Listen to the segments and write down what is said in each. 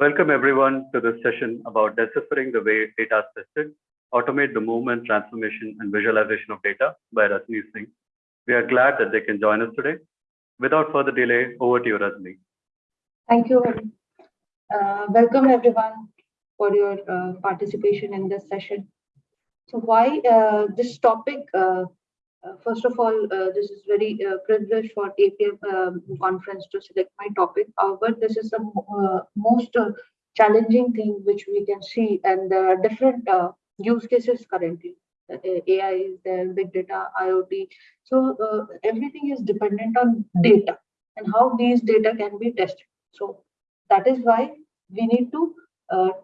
Welcome everyone to this session about deciphering the way data is tested, automate the movement, transformation, and visualization of data by Rasmi Singh. We are glad that they can join us today. Without further delay, over to you, Rasmi. Thank you. Uh, welcome everyone for your uh, participation in this session. So why uh, this topic uh, first of all, uh, this is very uh, privileged for APM um, conference to select my topic. However, this is the uh, most uh, challenging thing which we can see, and there are different uh, use cases currently. AI is there, big data, IoT. So everything is dependent on data and how these data can be tested. So that is why we need to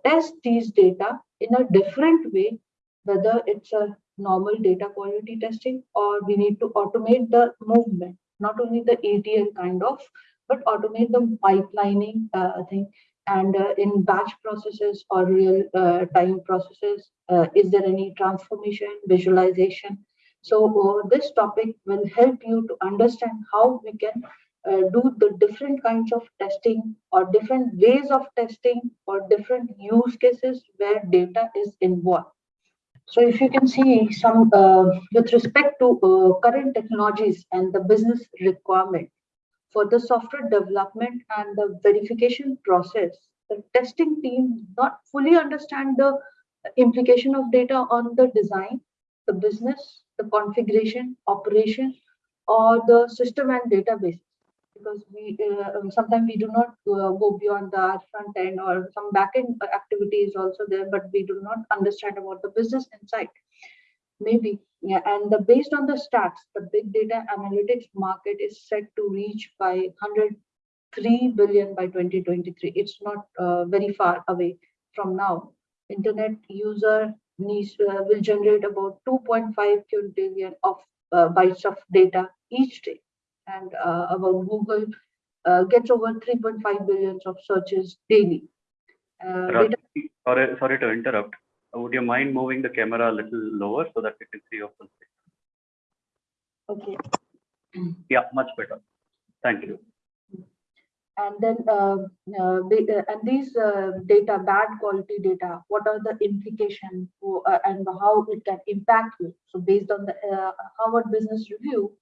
test these data in a different way, whether it's a normal data quality testing or we need to automate the movement, not only the ETL kind of, but automate the pipelining uh, thing and uh, in batch processes or real uh, time processes, uh, is there any transformation, visualization? So uh, this topic will help you to understand how we can uh, do the different kinds of testing or different ways of testing or different use cases where data is involved. So if you can see some uh, with respect to uh, current technologies and the business requirement for the software development and the verification process, the testing team not fully understand the implication of data on the design, the business, the configuration, operation, or the system and database because we uh, um, sometimes we do not uh, go beyond the front end or some back end activity is also there, but we do not understand about the business insight Maybe, yeah, and the, based on the stats, the big data analytics market is set to reach by 103 billion by 2023. It's not uh, very far away from now. Internet user needs uh, will generate about 2.5 quintillion of uh, bytes of data each day and uh, about Google uh, gets over 3.5 billions of searches daily. Uh, sorry, sorry to interrupt. Would you mind moving the camera a little lower so that we can see your full? Okay. Yeah, much better. Thank you. And then, uh, uh, and these uh, data, bad quality data, what are the implications and how it can impact you? So based on the Harvard Business Review,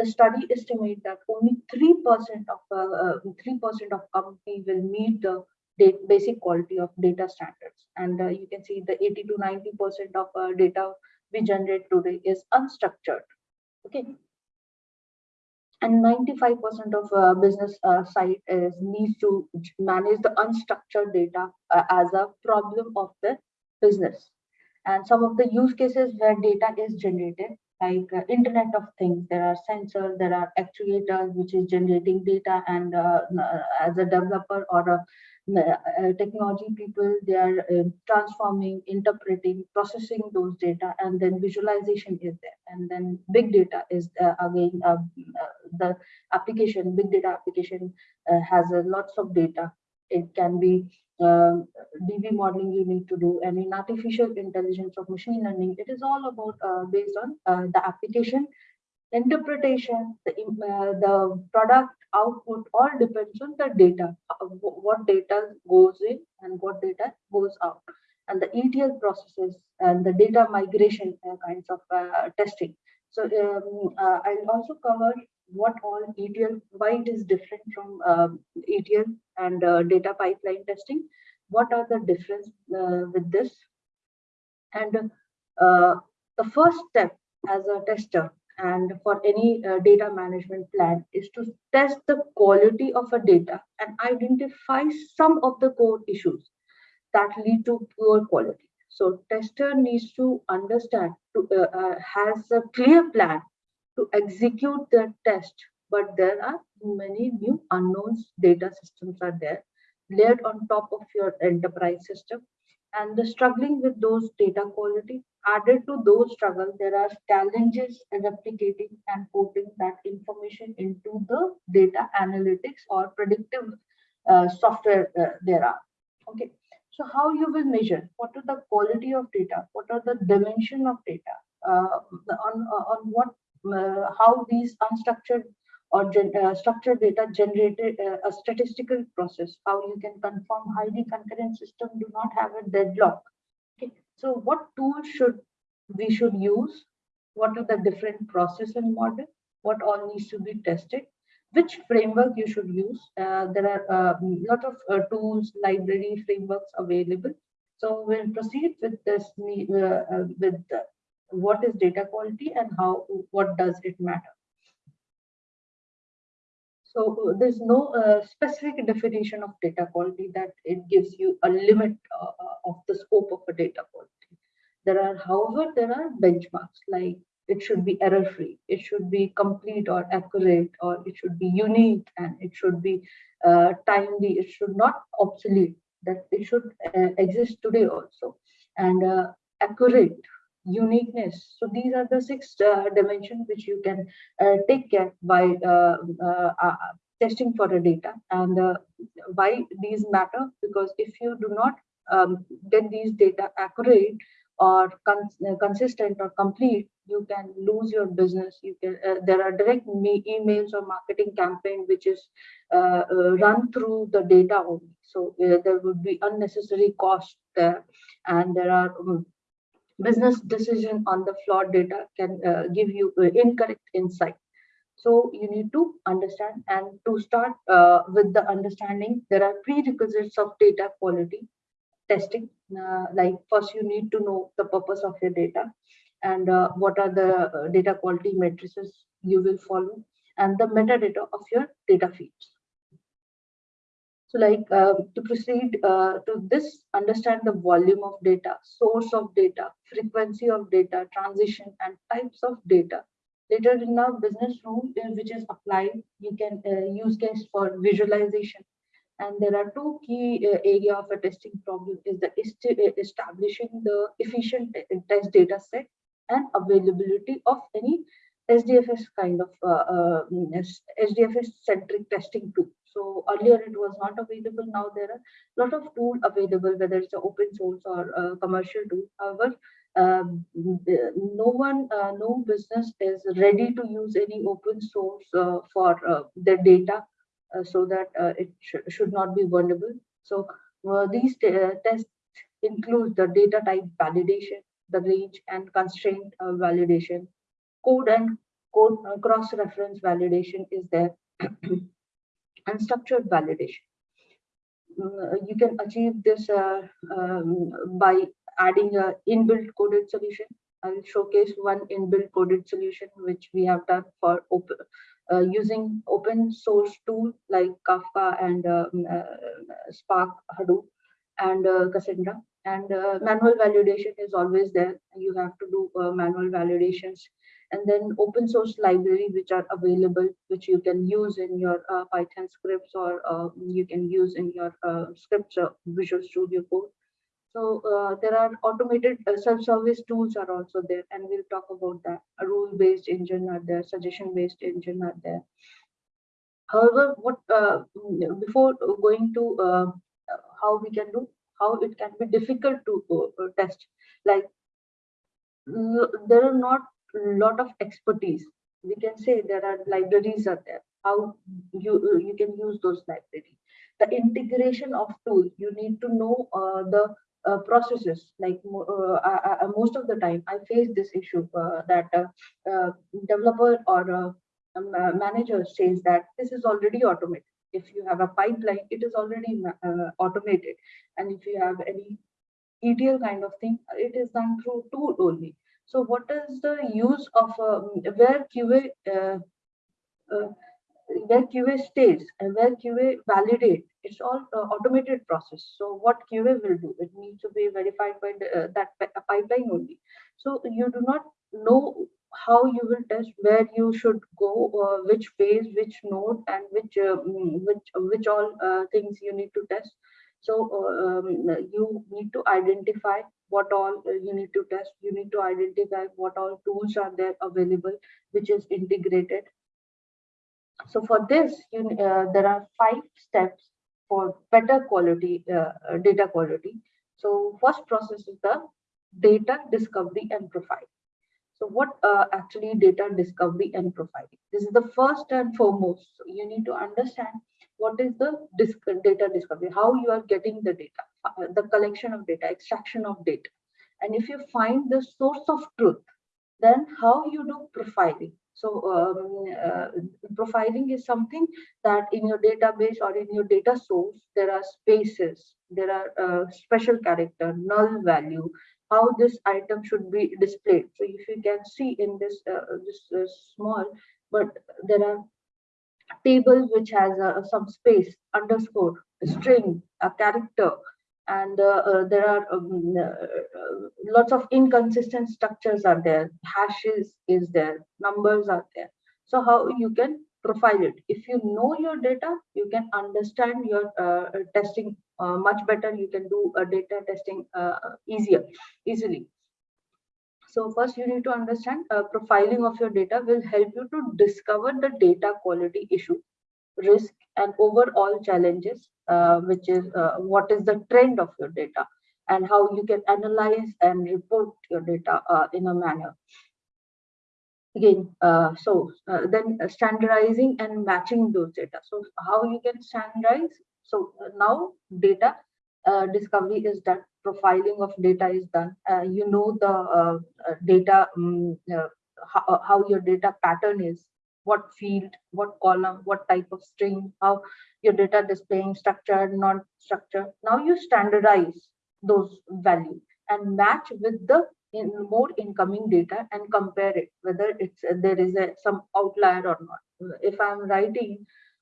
the study estimates that only 3% of 3% uh, uh, of company will meet the basic quality of data standards. And uh, you can see the 80 to 90% of uh, data we generate today is unstructured. Okay. And 95% of uh, business uh, site is needs to manage the unstructured data as a problem of the business. And some of the use cases where data is generated like uh, internet of things. There are sensors there are actuators which is generating data and uh, uh as a developer or a, a technology people they are uh, transforming interpreting processing those data and then visualization is there. And then big data is uh, again uh, the application big data application has lots of data. It can be um, DB modeling you need to do, and in artificial intelligence of machine learning, it is all about uh, based on uh, the application interpretation, the, uh, the product output all depends on the data, uh, what data goes in and what data goes out, and the ETL processes and the data migration uh, kinds of uh, testing. So um, I'll also cover what all ETL, why it is different from um, ETL and uh, data pipeline testing. What are the difference uh, with this? And uh, the first step as a tester and for any uh, data management plan is to test the quality of a data and identify some of the core issues that lead to poor quality. So tester needs to understand, to, uh, uh, has a clear plan to execute the test, but there are many new unknowns. Data systems are there layered on top of your enterprise system. And the struggling with those data quality added to those struggles there are challenges in replicating and putting that information into the data analytics or predictive uh, software uh, there are. Okay. So how you will measure? What are the quality of data? What are the dimension of data? Uh, on on what how these unstructured or uh, structured data generated uh, a statistical process, how you can confirm highly concurrent system do not have a deadlock. Okay, so what tools should we should use? What are the different process and model? What all needs to be tested? Which framework you should use? Uh, there are a lot of uh, tools, library frameworks available. So we'll proceed with this uh, uh, with what is data quality and how what does it matter. So there's no uh, specific definition of data quality that it gives you a limit uh, of the scope of a data quality. There are, however, there are benchmarks like it should be error free, it should be complete or accurate, or it should be unique and it should be uh, timely, it should not obsolete, that it should uh, exist today also. And uh, accurate uniqueness. So these are the six uh, dimensions which you can uh, take care by uh, uh, uh testing for a data. And why these matter? Because if you do not um, get these data accurate or cons consistent or complete, you can lose your business. You can. there are direct emails or marketing campaign which is run through the data only. So there would be unnecessary cost there, and there are um, business decision on the flawed data can uh, give you uh, incorrect insight. So you need to understand and to start uh, with the understanding, there are prerequisites of data quality testing. Uh, like first you need to know the purpose of your data and uh, what are the uh, data quality matrices you will follow and the metadata of your data feeds. So like uh, to proceed uh, to this, understand the volume of data, source of data, frequency of data, transition and types of data. Later in our business rule, uh, which is applied, you can uh, use case for visualization. And there are two key uh, area of a testing problem is the uh, establishing the efficient test data set and availability of any SDFS kind of SDFS centric testing tool. So earlier it was not available. Now there are a lot of tools available, whether it's open source or commercial tool. However, um, no one, uh, no business is ready to use any open source uh, for uh, their data uh, so that uh, it sh should not be vulnerable. So uh, these tests include the data type validation, the range and constraint validation, code and code cross-reference validation is there. unstructured validation. Uh, you can achieve this uh, um, by adding a inbuilt coded solution. I'll showcase one inbuilt coded solution which we have done for uh, using open source tool like Kafka and um, uh, Spark Hadoop and uh, Cassandra. And uh, manual validation is always there. You have to do manual validations and then open source library which are available which you can use in your uh, python scripts or uh, you can use in your uh, scripts uh, visual studio code. So uh, there are automated uh, self-service tools are also there and we'll talk about that. A rule-based engine are there suggestion-based engine are there. However what before going to how we can do how it can be difficult to test like there are not lot of expertise. We can say there are libraries are there. How you you can use those libraries. The integration of tools you need to know uh, the uh, processes. Like uh, I, I, most of the time i face this issue uh, that uh, uh, developer or manager says that this is already automated. If you have a pipeline it is already automated. And if you have any etl kind of thing it is done through tool only so what is the use of um, where QA uh, uh, where QA stays and where QA validate? It's all uh, automated process. So what QA will do? It needs to be verified by the, uh, that pipeline only. So you do not know how you will test where you should go uh, which phase which node and which uh, mm, which which all uh, things you need to test so um, you need to identify what all uh, you need to test. You need to identify what all tools are there available, which is integrated. So for this, you, uh, there are five steps for better quality uh, uh, data quality. So first process is the data discovery and profile. So what uh, actually data discovery and profiling? This is the first and foremost. So you need to understand what is the disc data discovery, how you are getting the data, uh, the collection of data, extraction of data. And if you find the source of truth, then how you do profiling. So um, uh, profiling is something that in your database or in your data source, there are spaces, there are uh, special character, null value, how this item should be displayed. So if you can see in this, uh, this uh, small, but there are tables which has uh, some space, underscore, string, a character, and uh, uh, there are um, uh, lots of inconsistent structures are there, hashes is there, numbers are there. So how you can profile it. If you know your data, you can understand your uh, testing uh, much better. You can do a data testing uh, easier, easily. So first you need to understand profiling of your data will help you to discover the data quality issue, risk and overall challenges, which is what is the trend of your data and how you can analyze and report your data in a manner. Again uh, so uh, then standardizing and matching those data. So how you can standardize? So uh, now data uh, discovery is done profiling of data is done uh, you know the uh, data um, how, how your data pattern is what field what column what type of string how your data displaying structure, non-structure. now you standardize those values and match with the in more incoming data and compare it whether it's uh, there is a some outlier or not if i'm writing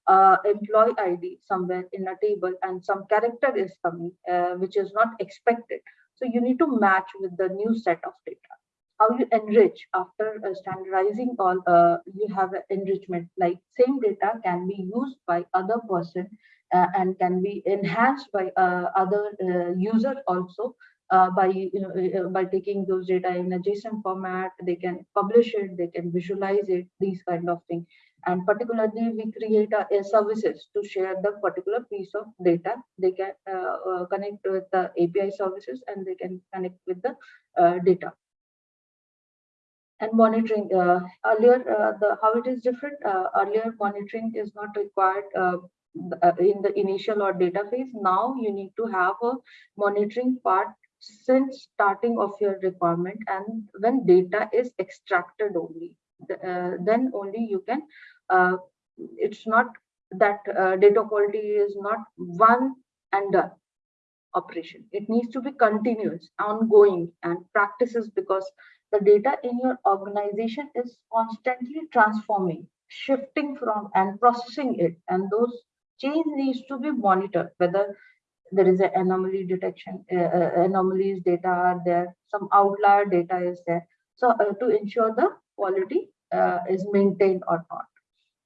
uh, employee id somewhere in a table and some character is coming uh, which is not expected. So you need to match with the new set of data. How you enrich after uh, standardizing all uh, you have enrichment like same data can be used by other person uh, and can be enhanced by other user also uh, by you know uh, by taking those data in a JSON format, they can publish it, they can visualize it, these kind of thing. And particularly, we create a, a services to share the particular piece of data. They can uh, uh connect with the API services and they can connect with the uh, data. And monitoring uh, earlier, the how it is different. earlier, monitoring is not required in the initial or data phase now you need to have a monitoring part since starting of your requirement and when data is extracted only uh, then only you can uh, it's not that uh, data quality is not one and done operation it needs to be continuous ongoing and practices because the data in your organization is constantly transforming shifting from and processing it and those change needs to be monitored whether there is an anomaly detection, uh, uh, anomalies data are there, some outlier data is there. So uh, to ensure the quality uh, is maintained or not.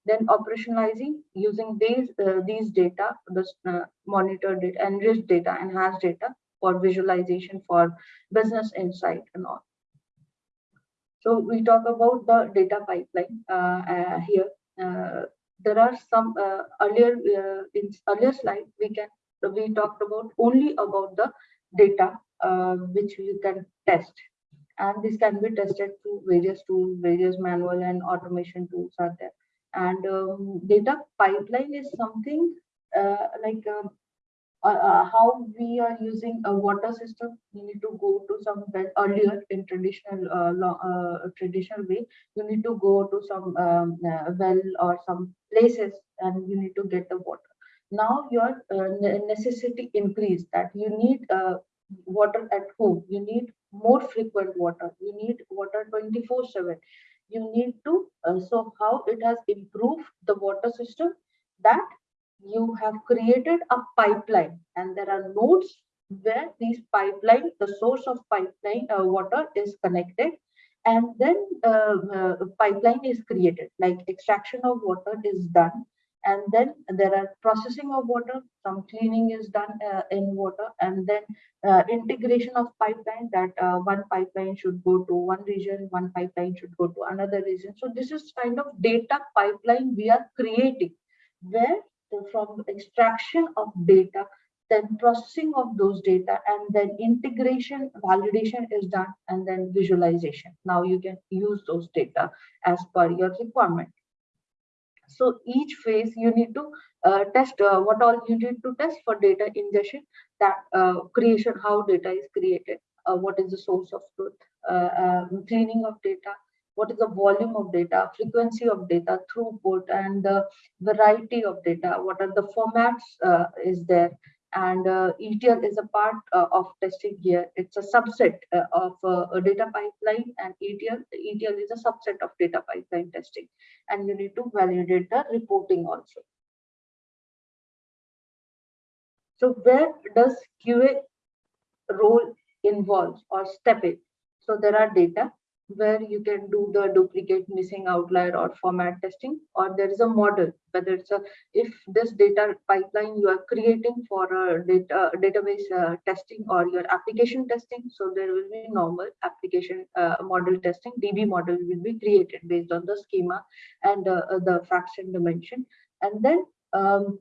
Then operationalizing using these uh, these data, this uh, monitored data, enriched data, enhanced data for visualization, for business insight and all. So we talk about the data pipeline here. there are some earlier in earlier slide we can we talked about only about the data uh, which you can test and this can be tested through various tools various manual and automation tools are there. And um, data pipeline is something uh, like um, uh, uh, how we are using a water system. You need to go to some earlier in traditional uh, uh, traditional way you need to go to some um, well or some places and you need to get the water. Now your uh, necessity increase that you need uh, water at home. You need more frequent water. You need water 24 7 you need to uh, so how it has improved the water system? That you have created a pipeline and there are nodes where these pipeline the source of pipeline uh, water is connected and then uh, uh, pipeline is created. Like extraction of water is done and then there are processing of water some cleaning is done uh, in water. And then uh, integration of pipeline that uh, one pipeline should go to one region one pipeline should go to another region. So this is kind of data pipeline we are creating where from extraction of data then processing of those data and then integration validation is done and then visualization. Now you can use those data as per your requirement so each phase you need to uh, test uh, what all you need to test for data ingestion that uh, creation how data is created uh, what is the source of truth uh, um, cleaning of data what is the volume of data, frequency of data, throughput, and the variety of data, what are the formats uh, is there, and uh, ETL is a part uh, of testing here. It's a subset uh, of uh, a data pipeline and ETL. ETL is a subset of data pipeline testing, and you need to validate the reporting also. So where does QA role involve or step in? So there are data, where you can do the duplicate missing outlier or format testing or there is a model whether it's a if this data pipeline you are creating for a data database uh, testing or your application testing so there will be normal application uh, model testing db model will be created based on the schema and uh, the facts and dimension and then um,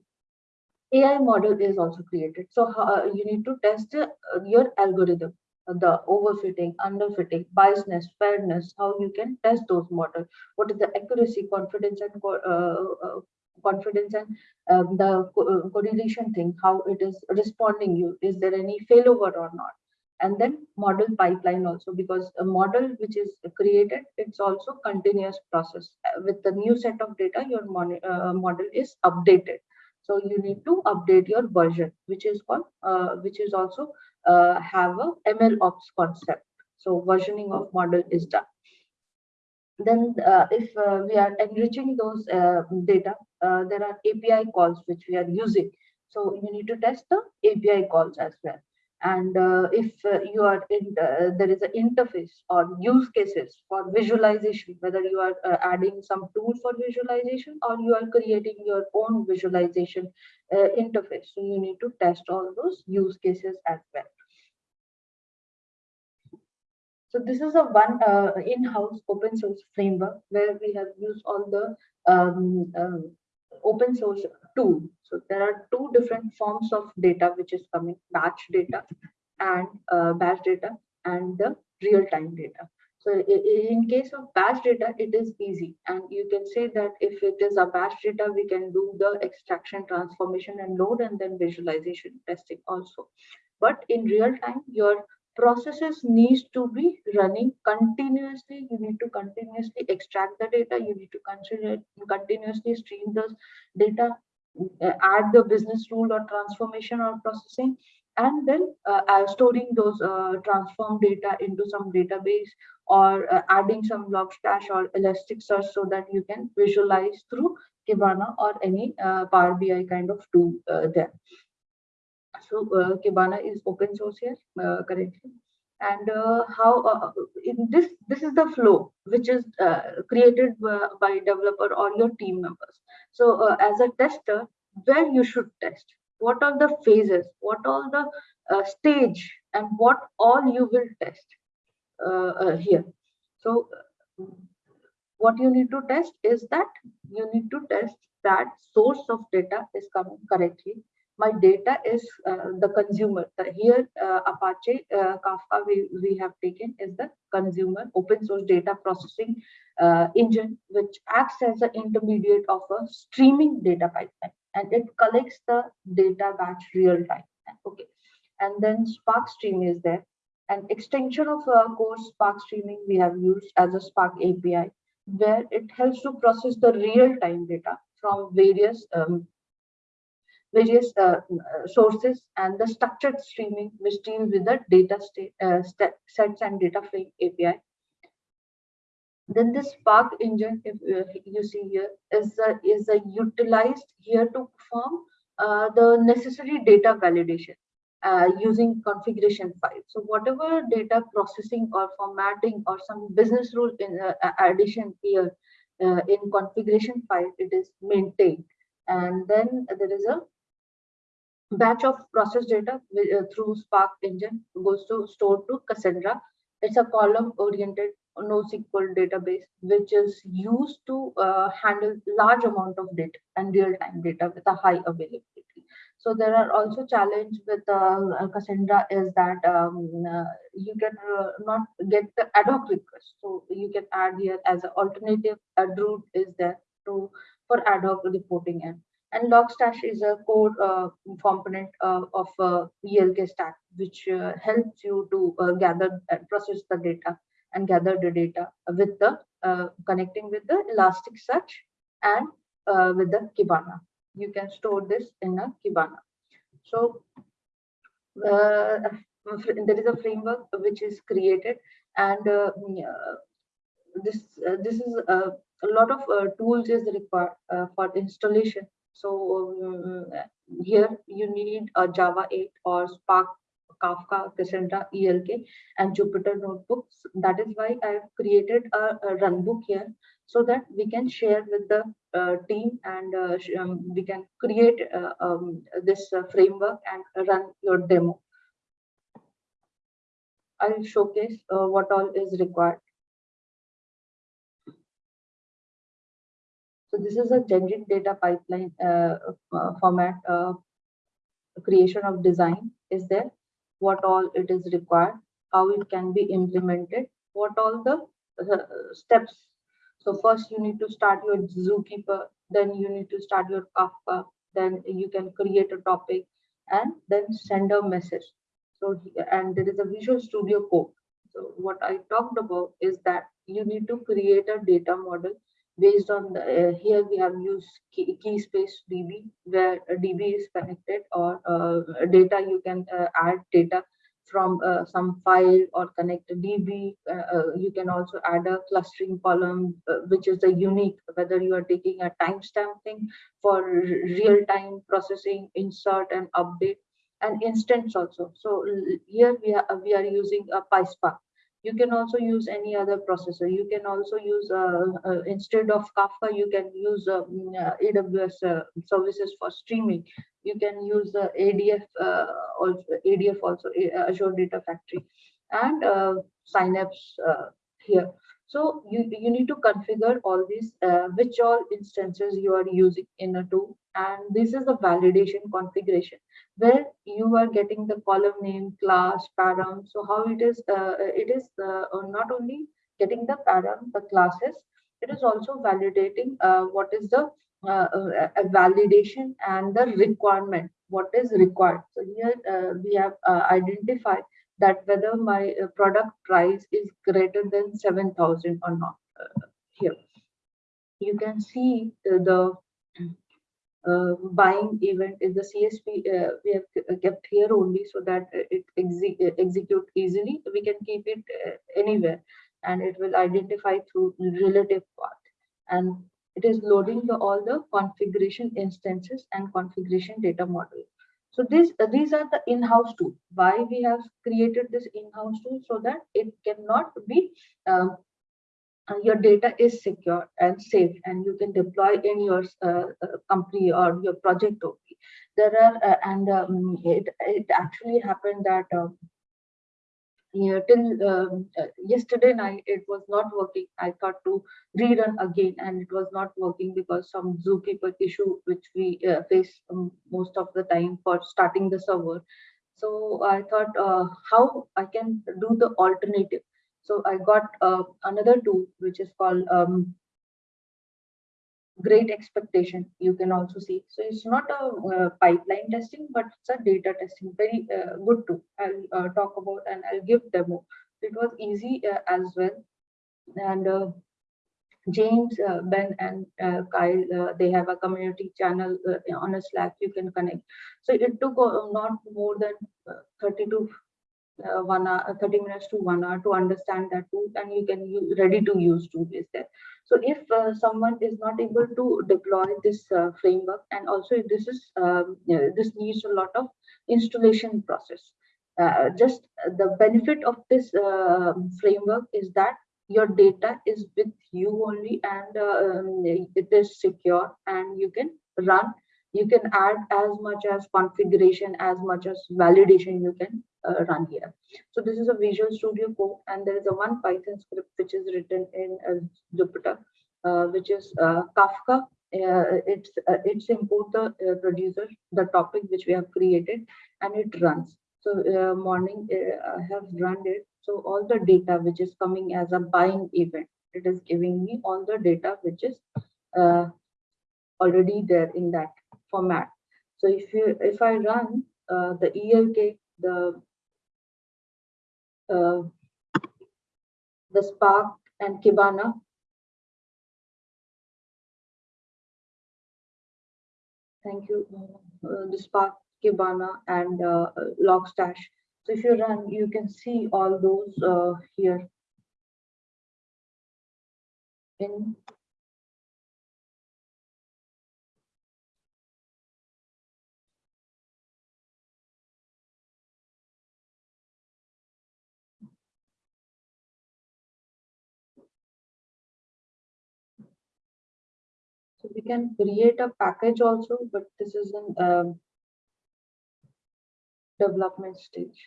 AI model is also created. So uh, you need to test uh, your algorithm the overfitting, underfitting, biasness, fairness, how you can test those models. What is the accuracy, confidence, and uh, uh, confidence and um, the co uh, correlation thing, how it is responding you. Is there any failover or not? And then model pipeline also, because a model which is created, it's also continuous process. With the new set of data, your uh, model is updated. So you need to update your version, which is called, uh, which is also uh, have a ML ops concept. So versioning of model is done. Then uh, if uh, we are enriching those uh, data, uh, there are API calls which we are using. So you need to test the API calls as well. And uh, if you are in, there is an interface or use cases for visualization, whether you are adding some tool for visualization or you are creating your own visualization interface. So you need to test all those use cases as well. So this is a one uh, in-house open source framework where we have used all the um, uh, open source tool. So there are two different forms of data which is coming, batch data and uh, batch data and the real-time data. So in case of batch data, it is easy. And you can say that if it is a batch data, we can do the extraction, transformation, and load, and then visualization testing also. But in real time, your processes needs to be running continuously. You need to continuously extract the data. You need to consider continuously stream those data, uh, add the business rule or transformation or processing, and then uh, uh, storing those uh, transform data into some database or uh, adding some Logstash or Elasticsearch so that you can visualize through Kibana or any uh, Power BI kind of tool there. So uh, Kibana is open source here uh, currently. And uh, how uh, in this this is the flow which is uh, created by developer or your team members. So uh, as a tester, where you should test, what are the phases, what all the stage, and what all you will test here. So what you need to test is that you need to test that source of data is coming correctly my data is uh, the consumer. here, uh, Apache uh, Kafka we, we have taken is the consumer open source data processing uh, engine, which acts as an intermediate of a streaming data pipeline. And it collects the data batch real time. Okay. And then Spark Stream is there. An extension of uh, core Spark streaming we have used as a Spark API, where it helps to process the real-time data from various um, various uh, sources and the structured streaming which deals with the data state, uh, sets and data frame API. Then the Spark engine, if uh, you see here, is uh, is uh, utilized here to perform uh, the necessary data validation uh, using configuration files. So whatever data processing or formatting or some business rule in uh, addition here in configuration file, it is maintained. And then there is a batch of process data uh, through Spark engine goes to stored to Cassandra. It's a column-oriented NoSQL database, which is used to uh, handle large amount of data and real-time data with a high availability. So there are also challenge with uh, Cassandra is that um, uh, you can uh, not get the ad hoc request. So you can add here as an alternative, a route is there to for ad hoc reporting in. And Logstash is a core uh, component uh, of uh, ELK stack, which uh, helps you to uh, gather and process the data and gather the data with the uh, connecting with the Elasticsearch and with the Kibana. You can store this in a Kibana. So there is a framework which is created and this this is a lot of tools is required for installation so um, here you need a java 8 or spark kafka cassandra elk and jupyter notebooks. That is why i have created a, a runbook here so that we can share with the uh, team and uh, um, we can create uh, um, this uh, framework and run your demo. I'll showcase uh, what all is required So this is a generic data pipeline uh, uh, format. Uh, creation of design is there. What all it is required, how it can be implemented, what all the uh, steps. So first you need to start your Zookeeper, then you need to start your Kafka, then you can create a topic and then send a message. So and there is a Visual Studio Code. So what I talked about is that you need to create a data model based on the, uh, here we have used key, key, space db where db is connected or uh, data you can uh, add data from uh, some file or connect a db uh, uh, you can also add a clustering column which is a unique whether you are taking a timestamp thing for real-time processing insert and update and instance also. So here we are we are using a PySpark you can also use any other processor. You can also use uh, uh, instead of kafka you can use uh, mm, uh aws uh, services for streaming. You can use adf uh, also adf also azure data factory. And synapse here so you, you need to configure all these, uh, which all instances you are using in a tool. And this is the validation configuration where you are getting the column name, class, param. So how it is, uh, it is uh, not only getting the param, the classes, it is also validating uh, what is the uh, uh, validation and the requirement, what is required. So here we have identified that whether my uh, product price is greater than 7000 or not uh, here. You can see the uh, buying event is the CSV uh, we have kept here only so that it exe execute easily. We can keep it uh, anywhere and it will identify through relative path. And it is loading the, all the configuration instances and configuration data model so this, uh, these are the in-house tools. Why we have created this in-house tool so that it cannot be, um, uh, your data is secure and safe and you can deploy in your uh, uh company or your project only. There are, uh, and um, it, it actually happened that um, yeah, till um, uh, yesterday night it was not working. I thought to rerun again and it was not working because some zookeeper issue which we uh, face um, most of the time for starting the server. So i thought uh, how i can do the alternative? So i got uh, another tool which is called um, great expectation you can also see. So it's not a uh, pipeline testing but it's a data testing. Very uh, good too. I'll uh, talk about and i'll give demo. It was easy uh, as well. And uh, james uh, ben and kyle they have a community channel on a slack. You can connect. So it took not more than 30 to one hour, uh, 30 minutes to one hour to understand that tool and you can ready to use tool is there. So if uh, someone is not able to deploy this uh, framework and also this is um, this needs a lot of installation process. Uh, just the benefit of this uh, framework is that your data is with you only and um, it is secure and you can run you can add as much as configuration as much as validation you can uh, run here. So this is a Visual Studio Code, and there is a one Python script which is written in uh, Jupyter, uh, which is uh, Kafka. Uh, it's uh, it's import the producer the topic which we have created and it runs. So morning i have run it. So all the data which is coming as a buying event it is giving me all the data which is already there in that format. So if you if i run uh, the elk the uh, the spark and kibana Thank you. Uh, the Spark, Kibana, and uh, Logstash. So if you run, you can see all those uh, here. In we can create a package also, but this is in um, development stage.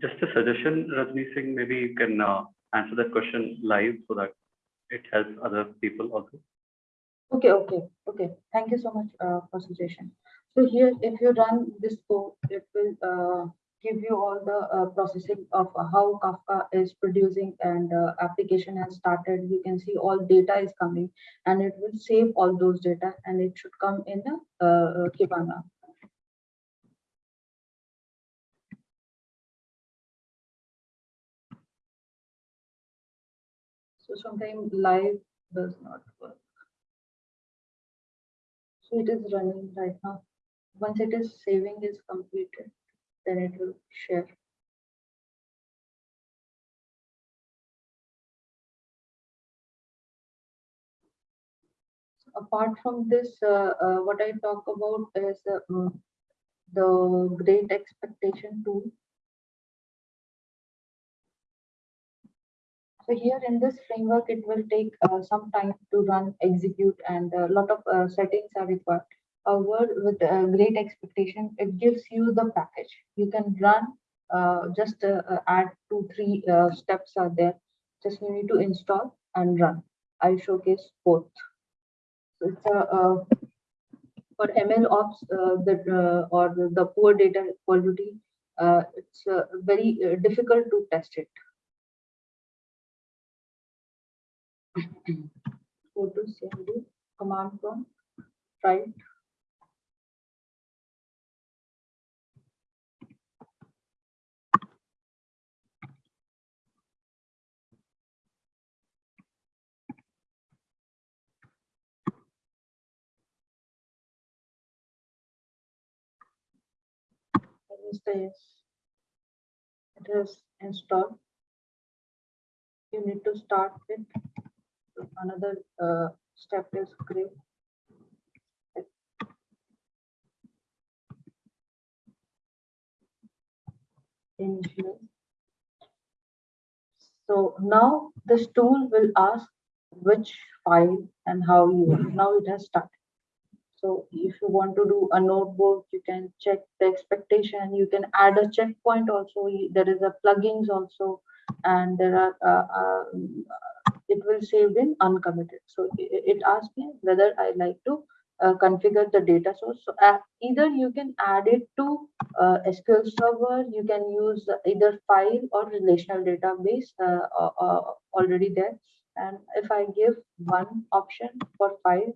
Just a suggestion, Rajni Singh, maybe you can uh, answer that question live so that it helps other people also. Okay, okay, okay. Thank you so much uh, for suggestion. So here, if you run this code, it will uh, give you all the uh, processing of how Kafka is producing and uh, application has started. You can see all data is coming and it will save all those data and it should come in the uh, Kibana. Sometimes live does not work. So it is running right now. Once it is saving is completed, then it will share. Apart from this, uh, uh, what I talk about is uh, mm, the great expectation tool. So here in this framework, it will take uh, some time to run, execute, and a lot of uh, settings are required. However, with uh, great expectation, it gives you the package. You can run, uh, just uh, add two, three steps are there. Just you need to install and run. I'll showcase both. So it's a for ML ops the, or the poor data quality, it's very difficult to test it. Go to cmd command prompt right It is installed. You need to start with another uh, step is create. So now this tool will ask which file and how you want. Now it has started. So if you want to do a notebook, you can check the expectation. You can add a checkpoint also. There is a plugins also, and there are uh, uh, it will save in uncommitted. So it, asks me whether I like to uh, configure the data source. So uh, either you can add it to uh, SQL Server, you can use either file or relational database uh, uh, already there. And if I give one option for file,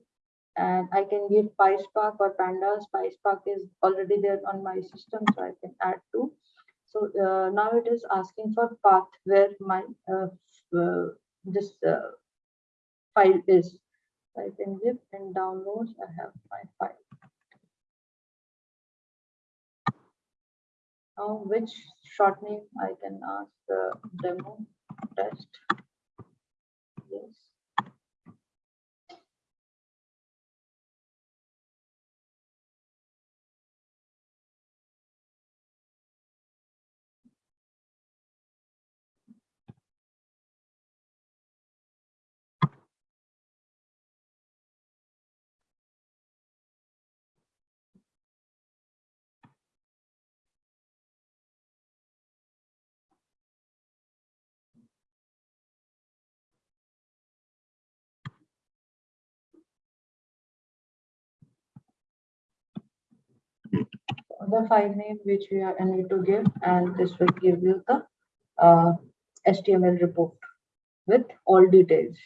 and I can give PySpark or Pandas. PySpark is already there on my system, so I can add two. So uh, now it is asking for path where my this uh, file is. I can zip and downloads. I have my file. Now, which short name I can ask the demo test? Yes. The file name which we are need to give and this will give you the uh, HTML report with all details.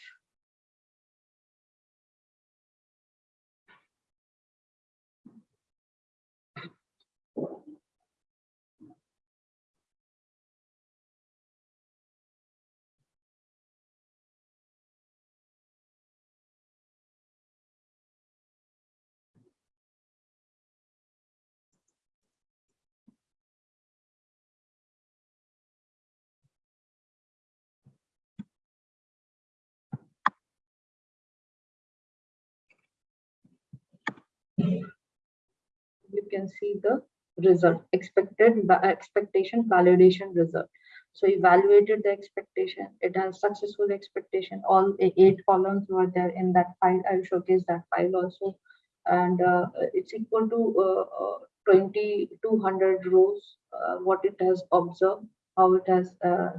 You can see the result expected expectation validation result. So evaluated the expectation it has successful expectation. All eight columns were there in that file. I'll showcase that file also. And uh, it's equal to uh, uh, 2200 rows uh, what it has observed how it has uh,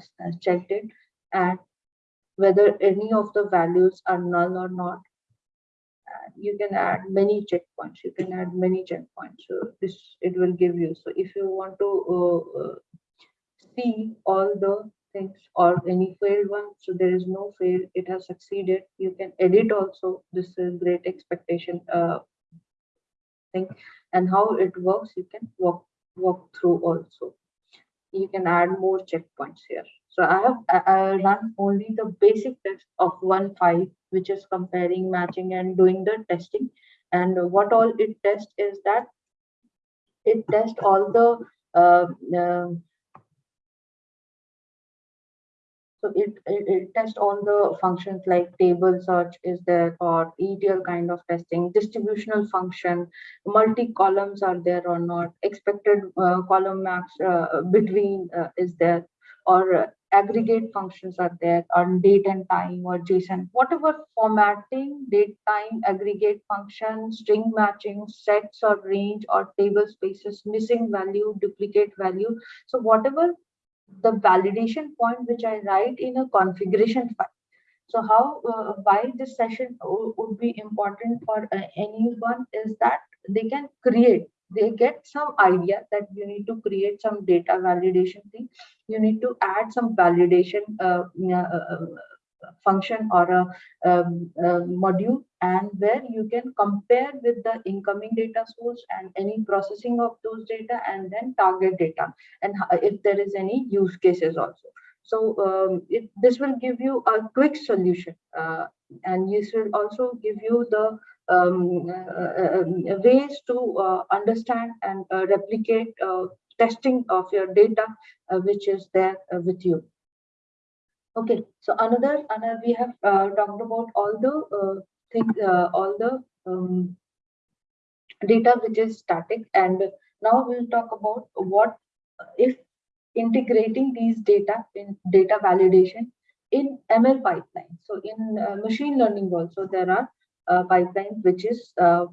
checked it and whether any of the values are null or not you can add many checkpoints. You can add many checkpoints. So this it will give you. So if you want to uh, uh, see all the things or any failed one, so there is no fail. It has succeeded. You can edit also. This is great expectation uh, thing and how it works. You can walk walk through also. You can add more checkpoints here. So I have I, run only the basic test of one file, which is comparing, matching, and doing the testing. And what all it tests is that it tests all the uh, uh, so it, it, it tests all the functions like table search is there or ETL kind of testing, distributional function, multi-columns are there or not, expected uh, column max uh, between uh, is there, or aggregate functions are there on date and time or JSON, whatever formatting, date, time, aggregate function, string matching, sets or range or table spaces, missing value, duplicate value. So whatever the validation point which I write in a configuration file. So how, uh, why this session would be important for uh, anyone is that they can create, they get some idea that you need to create some data validation thing. You need to add some validation uh, uh, uh, function or a, um, uh module and where you can compare with the incoming data source and any processing of those data and then target data and if there is any use cases also. So um, it, this will give you a quick solution uh, and this will also give you the um, uh, uh, um, ways to uh, understand and uh, replicate uh, testing of your data uh, which is there uh, with you. Okay, so another, another we have uh, talked about all the uh, things, uh, all the um, data which is static, and now we'll talk about what if integrating these data in data validation in ML pipeline. So in uh, machine learning also there are uh, pipelines which is uh,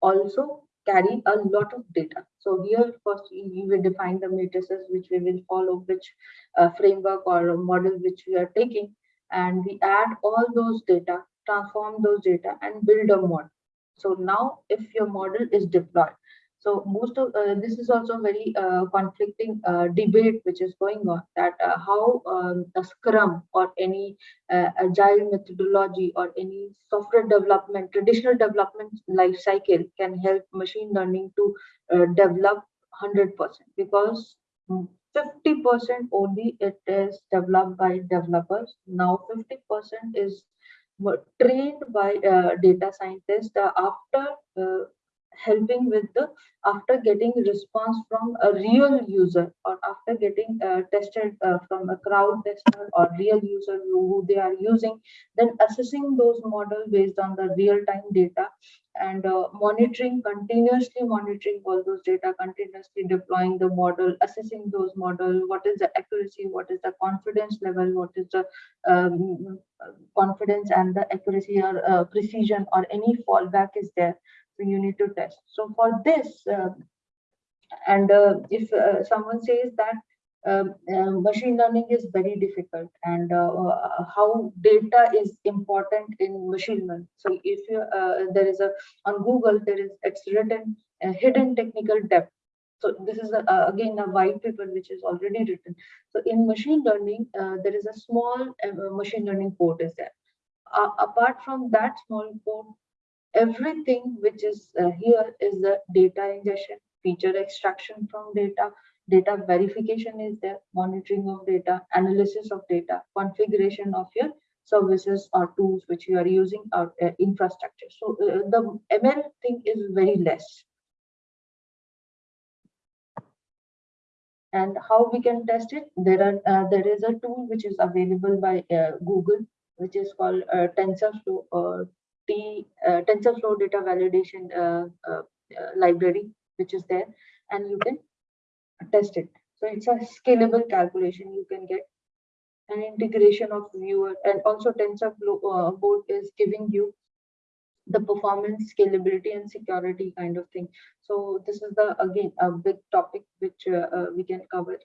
also carry a lot of data. So here first we will define the matrices which we will follow, which uh, framework or model which we are taking, and we add all those data, transform those data, and build a model. So now if your model is deployed, so most of uh, this is also very uh, conflicting uh, debate which is going on that uh, how um, a Scrum or any uh, agile methodology or any software development, traditional development life cycle can help machine learning to uh, develop 100% because 50% only it is developed by developers. Now 50% is trained by data scientists after helping with the after getting response from a real user or after getting uh, tested uh, from a crowd tester or real user who, they are using then assessing those model based on the real time data and uh, monitoring continuously monitoring all those data continuously deploying the model assessing those model what is the accuracy what is the confidence level what is the um, confidence and the accuracy or uh, precision or any fallback is there you need to test so for this uh, and uh, if uh, someone says that um, uh, machine learning is very difficult and uh, how data is important in machine learning so if you uh, there is a on google there is it's written hidden technical debt So this is a, again a white paper which is already written. So in machine learning, there is a small machine learning port is there. Apart from that small port, everything which is uh, here is the data ingestion, feature extraction from data, data verification is there, monitoring of data, analysis of data, configuration of your services or tools which you are using or uh, infrastructure. So uh, the ML thing is very less. And how we can test it? There are uh, there is a tool which is available by uh, Google, which is called uh, TensorFlow or T uh, TensorFlow data validation uh, uh, library, which is there, and you can test it. So it's a scalable calculation you can get. An integration of viewer and also TensorFlow uh, board is giving you the performance scalability and security kind of thing. So this is the again a big topic which uh, uh, we can cover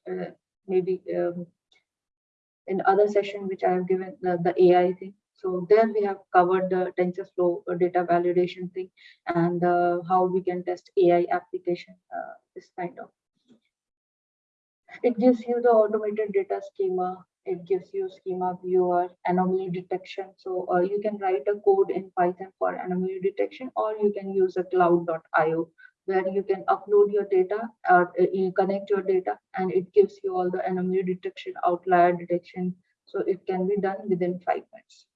maybe um, in other session which i have given the, the ai thing so there we have covered the tensorflow uh, data validation thing and uh, how we can test ai application uh, this kind of. It gives you the automated data schema. It gives you schema viewer anomaly detection. So uh, you can write a code in python for anomaly detection or you can use a cloud.io where you can upload your data or uh, connect your data and it gives you all the anomaly detection outlier detection. So it can be done within five minutes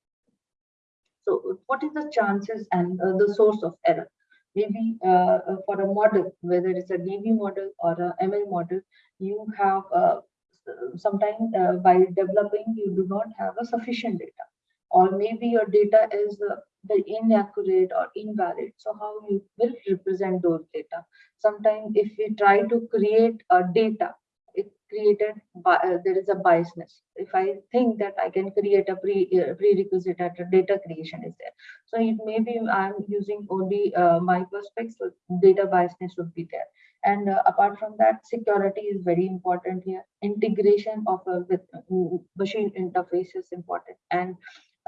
so what is the chances and uh, the source of error? Maybe uh, uh for a model whether it's a db model or a ml model you have uh, sometimes uh, by developing you do not have a sufficient data. Or maybe your data is uh, very inaccurate or invalid. So how you will represent those data? Sometimes if we try to create a data it created by uh, there is a biasness if i think that i can create a pre uh, prerequisite at data creation is there so it may be i'm using only uh, my perspective so data biasness would be there and uh, apart from that, security is very important here. Integration of a with uh, machine interface is important. And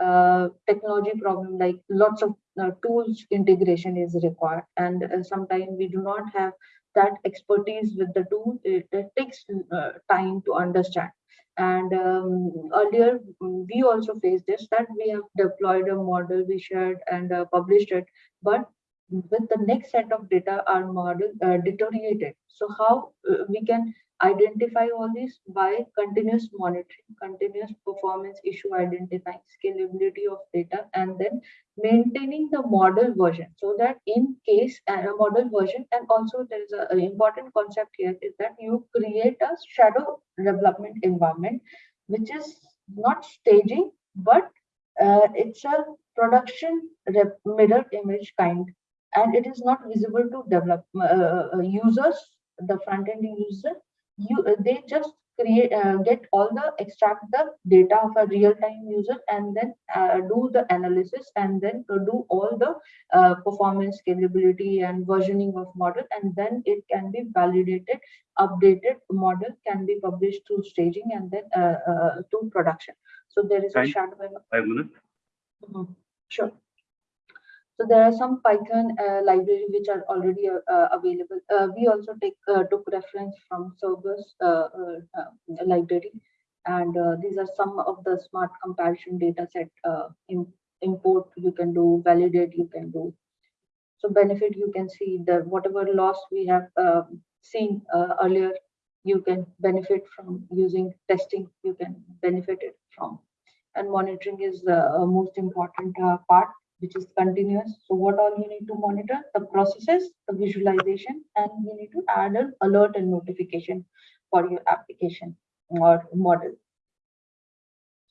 uh, technology problem like lots of uh, tools integration is required. And uh, sometimes we do not have that expertise with the tool. It, it takes uh, time to understand. And um, earlier, we also faced this that we have deployed a model, we shared and published it, but with the next set of data our model uh, deteriorated. So how uh, we can identify all this by continuous monitoring continuous performance issue identifying scalability of data and then maintaining the model version. So that in case uh, a model version and also there is an important concept here is that you create a shadow development environment which is not staging but uh, it's a production mirror image kind and it is not visible to develop uh, uh, users the front end user. You uh, they just create uh, get all the extract the data of a real-time user and then uh, do the analysis and then do all the uh, performance scalability and versioning of model and then it can be validated updated model can be published through staging and then to production. So there is a shadow. Five minutes mm -hmm. sure so there are some Python uh, library which are already uh, uh available. Uh, we also take uh, took reference from Cerberus uh, library, and these are some of the smart comparison data set import you can do, validate you can do. So benefit you can see that whatever loss we have seen earlier, you can benefit from using testing. You can benefit it from, and monitoring is the most important part which is continuous. So what all you need to monitor? The processes, the visualization, and you need to add an alert and notification for your application or model.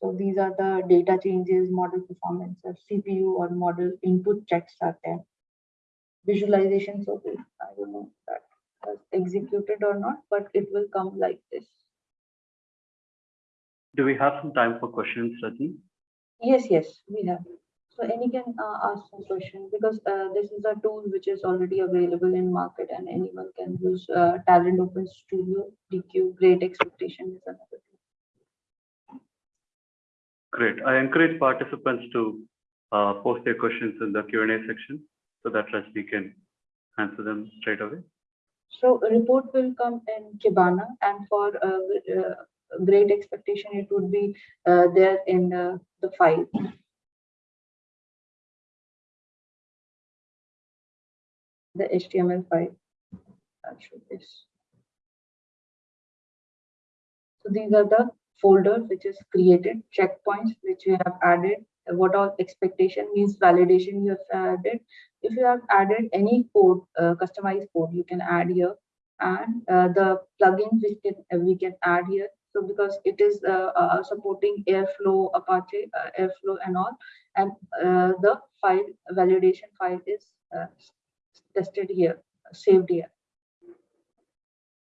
So these are the data changes, model performance, or CPU or model input checks are there. Visualization, so I don't know that has executed or not, but it will come like this. Do we have some time for questions, Rajni? Yes, yes, we have. So any can uh, ask some question because uh, this is a tool which is already available in market and anyone can use uh, Talend Open Studio, DQ, Great Expectation is another tool. Great. I encourage participants to uh, post their questions in the Q&A section so that Rajni can answer them straight away. So a report will come in Kibana and for uh, uh, great expectation, it would be uh, there in uh, the file. The HTML file. This. So these are the folders which is created, checkpoints which you have added, what all expectation means validation you have added. If you have added any code, uh, customized code, you can add here and uh, the plugins which can uh, we can add here. So because it is uh, uh, supporting Airflow, Apache, uh, Airflow and all, and uh, the file validation file is uh, tested here, saved here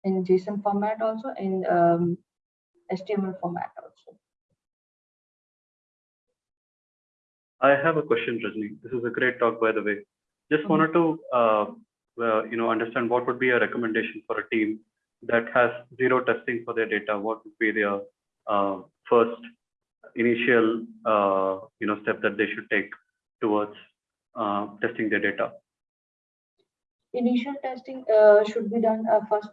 in JSON format also in um, HTML format also. I have a question, Rajni. This is a great talk, by the way. Just Mhm. wanted to, uh, uh, you know, understand what would be a recommendation for a team that has zero testing for their data. What would be their uh, first initial, uh, you know, step that they should take towards uh, testing their data? Initial testing uh, should be done uh, first.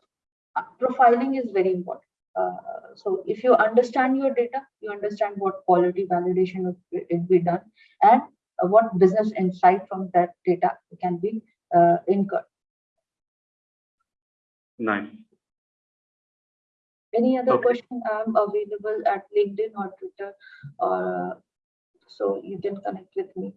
Uh, Profiling is very important. Uh, so if you understand your data, you understand what quality validation would be- done and uh, what business insight from that data can be uh, incurred. Nice. Any other Okay. question, I'm available at LinkedIn or Twitter, or uh, so you can connect with me.